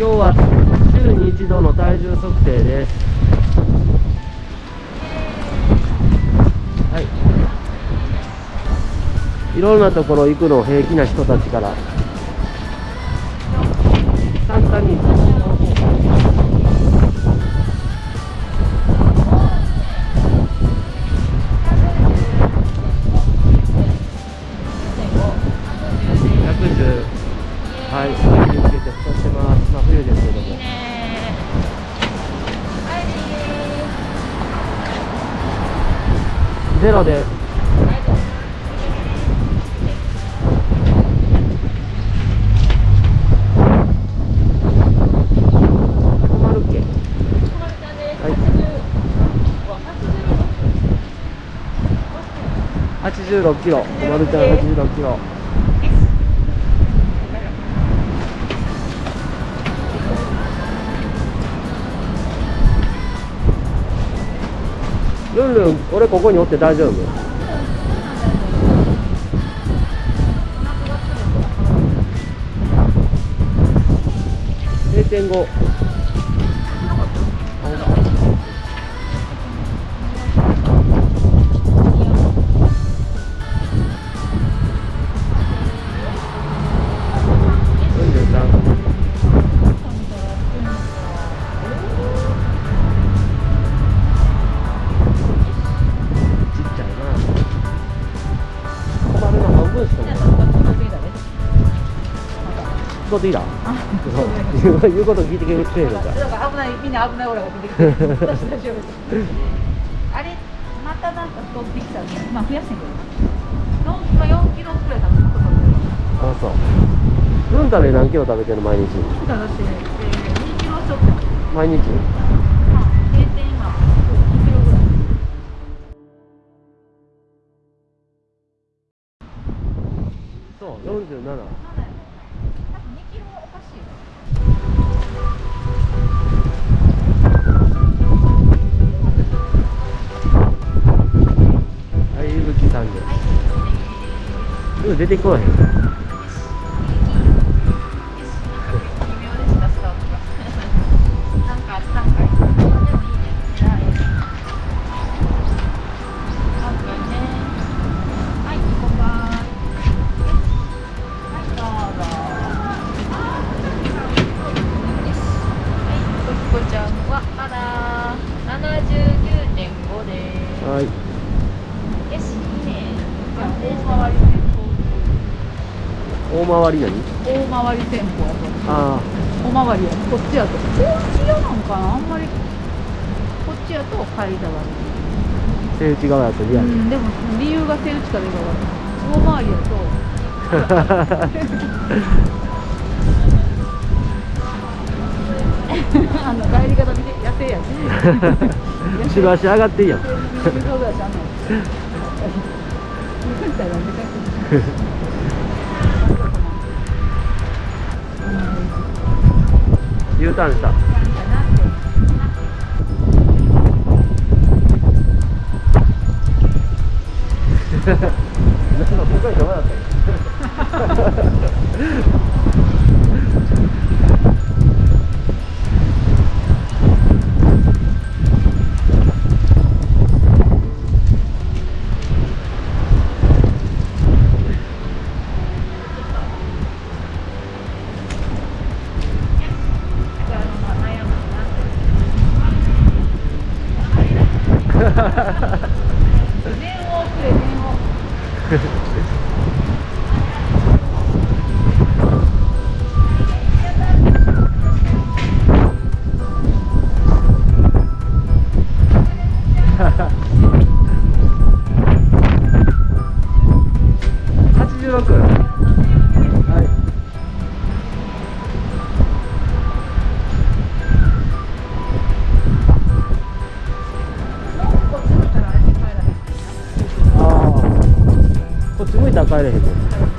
今日は週に一度の体重測定です。はい。いろんなところ行くの平気な人たちから。ゼロで。困るっけ？はい。86キロ。小丸ちゃん86キロ。ルンルン俺ここにおって大丈夫？0.5使っていいだそう。言うこと聞いてくれるか危ないみんな危ないオーラが出てきて私大丈夫あれまたなんか太ってきたらまあ増やしてんけど。4今4キロくらい食べてる？あそう。ルンタで何キロ食べてる毎日。だって、えー、2キロちょっと毎日？まあ平均今2キロぐらい。そう47多分2キはいゆぶきさんで。でも出てこない大回り。戦大回り何？法大回り戦法やと。あおまわりやこっちやと。こっちやなんかな？あんまり。こっちやと階段。があ手打ち側やとリアルうんでも理由が手打ちかどうかわから。ない大回りやと。あの帰り方見て野生やし。後ろ足上がっていいやん U ターンしたなんかここにどうだった念をくれ念を っち見たらあれ帰らへんああこっち向いたら帰れへんね